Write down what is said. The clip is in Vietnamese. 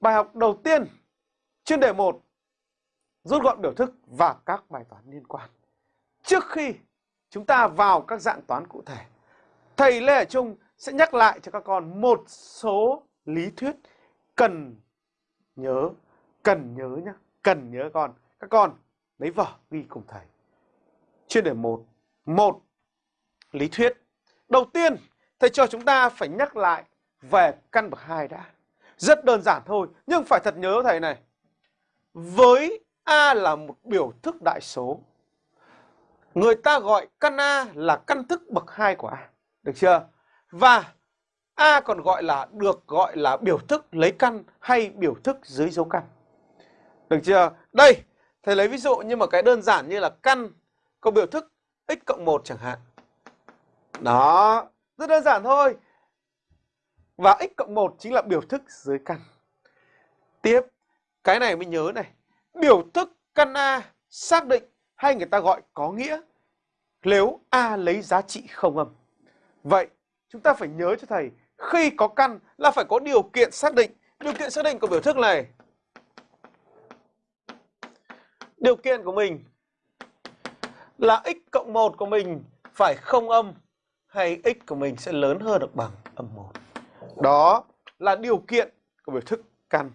Bài học đầu tiên chuyên đề 1 rút gọn biểu thức và các bài toán liên quan. Trước khi chúng ta vào các dạng toán cụ thể, thầy Lê Hải Trung sẽ nhắc lại cho các con một số lý thuyết cần nhớ, cần nhớ nhá, cần nhớ con. Các con lấy vở ghi cùng thầy. Chuyên đề 1, một lý thuyết. Đầu tiên, thầy cho chúng ta phải nhắc lại về căn bậc 2 đã. Rất đơn giản thôi, nhưng phải thật nhớ thầy này. Với A là một biểu thức đại số, người ta gọi căn A là căn thức bậc 2 của A. Được chưa? Và A còn gọi là được gọi là biểu thức lấy căn hay biểu thức dưới dấu căn. Được chưa? Đây, thầy lấy ví dụ nhưng mà cái đơn giản như là căn có biểu thức x cộng 1 chẳng hạn. Đó, rất đơn giản thôi. Và x cộng 1 chính là biểu thức dưới căn. Tiếp, cái này mới nhớ này. Biểu thức căn A xác định hay người ta gọi có nghĩa nếu A lấy giá trị không âm. Vậy, chúng ta phải nhớ cho thầy khi có căn là phải có điều kiện xác định. Điều kiện xác định của biểu thức này. Điều kiện của mình là x cộng 1 của mình phải không âm hay x của mình sẽ lớn hơn hoặc bằng âm 1. Đó là điều kiện của biểu thức căn.